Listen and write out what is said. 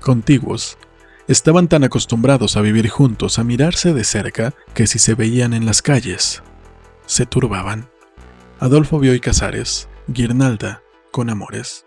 contiguos. Estaban tan acostumbrados a vivir juntos, a mirarse de cerca, que si se veían en las calles, se turbaban. Adolfo Bioy Casares, Guirnalda, con amores.